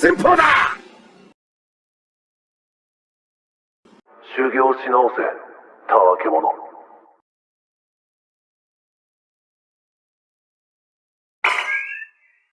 寸法だ！修行し直せたわけ者。